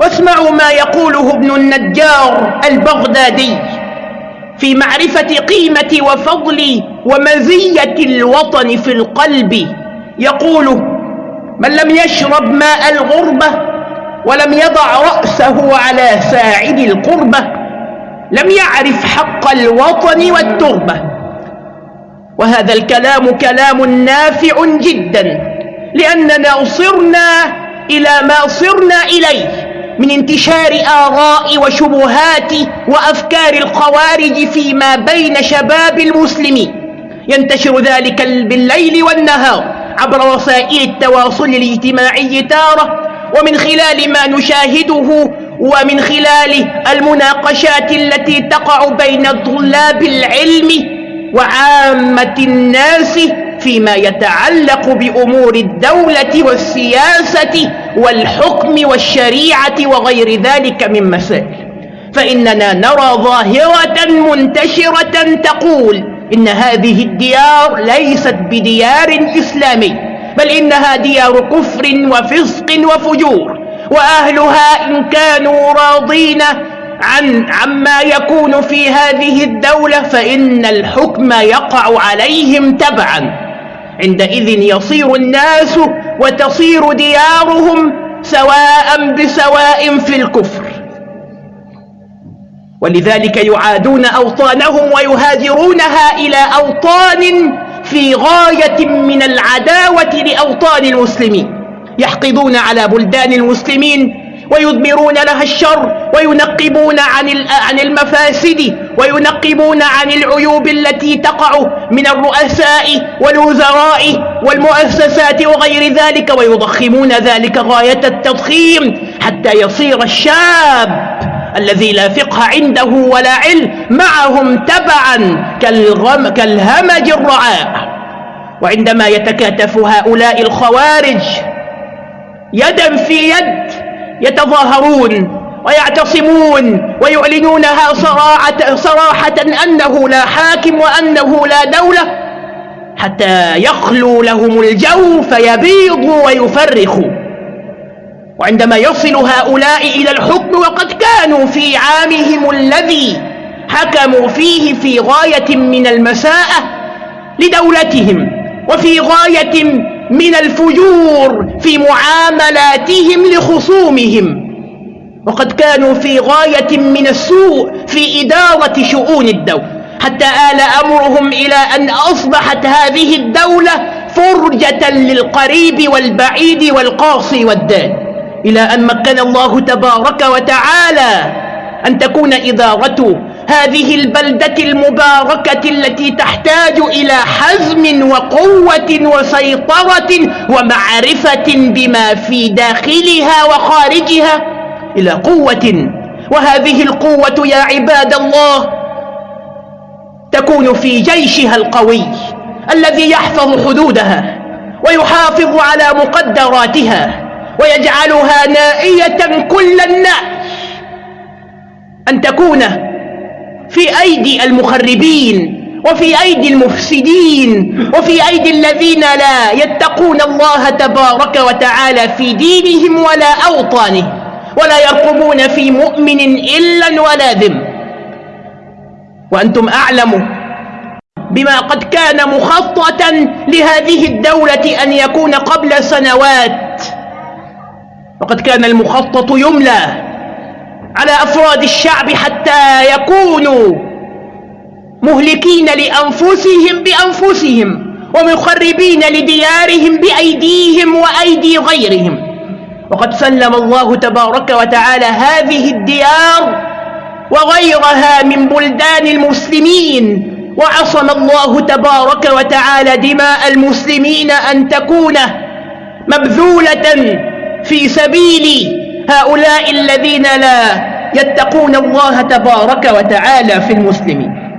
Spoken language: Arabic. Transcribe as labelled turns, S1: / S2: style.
S1: واسمعوا ما يقوله ابن النجار البغدادي في معرفة قيمة وفضل ومزية الوطن في القلب. يقول من لم يشرب ماء الغربة ولم يضع رأسه على ساعد القربة لم يعرف حق الوطن والتربة. وهذا الكلام كلام نافع جدا لأننا صرنا إلى ما صرنا إليه. من انتشار آراء وشبهات وأفكار الخوارج فيما بين شباب المسلمين ينتشر ذلك بالليل والنهار عبر وسائل التواصل الاجتماعي تارة ومن خلال ما نشاهده ومن خلال المناقشات التي تقع بين طلاب العلم وعامة الناس فيما يتعلق بأمور الدولة والسياسة والحكم والشريعة وغير ذلك من مسائل. فإننا نرى ظاهرة منتشرة تقول إن هذه الديار ليست بديار إسلامي بل إنها ديار كفر وفسق وفجور وأهلها إن كانوا راضين عن عما يكون في هذه الدولة فإن الحكم يقع عليهم تبعا. عندئذ يصير الناس وتصير ديارهم سواء بسواء في الكفر. ولذلك يعادون أوطانهم ويهاجرونها إلى أوطان في غاية من العداوة لأوطان المسلمين يحقدون على بلدان المسلمين ويضمرون لها الشر وينقبون عن عن المفاسد وينقبون عن العيوب التي تقع من الرؤساء والوزراء والمؤسسات وغير ذلك ويضخمون ذلك غاية التضخيم حتى يصير الشاب الذي لا فقه عنده ولا علم معهم تبعا كالغم كالهمج الرعاء. وعندما يتكاتف هؤلاء الخوارج يدا في يد يتظاهرون ويعتصمون ويعلنونها صراحة, صراحة أنه لا حاكم وأنه لا دولة حتى يخلو لهم الجو فيبيضوا ويفرخوا وعندما يصل هؤلاء إلى الحكم وقد كانوا في عامهم الذي حكموا فيه في غاية من المساءة لدولتهم وفي غاية من الفجور في معاملاتهم لخصومهم. وقد كانوا في غاية من السوء في إدارة شؤون الدولة. حتى آل أمرهم إلى أن أصبحت هذه الدولة فرجة للقريب والبعيد والقاصي والدان إلى أن مكن الله تبارك وتعالى أن تكون إدارة هذه البلدة المباركة التي تحتاج إلى حزم وقوة وسيطرة ومعرفة بما في داخلها وخارجها إلى قوة. وهذه القوة يا عباد الله تكون في جيشها القوي الذي يحفظ حدودها ويحافظ على مقدراتها ويجعلها نائية كل النائي أن تكون في أيدي المخربين وفي أيدي المفسدين وفي أيدي الذين لا يتقون الله تبارك وتعالى في دينهم ولا أوطانهم ولا يرقبون في مؤمن إلا ولا ذم. وأنتم أعلموا بما قد كان مخططا لهذه الدولة أن يكون قبل سنوات وقد كان المخطط يملى. على أفراد الشعب حتى يكونوا مهلكين لأنفسهم بأنفسهم ومخربين لديارهم بأيديهم وأيدي غيرهم. وقد سلم الله تبارك وتعالى هذه الديار وغيرها من بلدان المسلمين وعصم الله تبارك وتعالى دماء المسلمين أن تكون مبذولة في سبيل هؤلاء الذين لا يتقون الله تبارك وتعالى في المسلمين.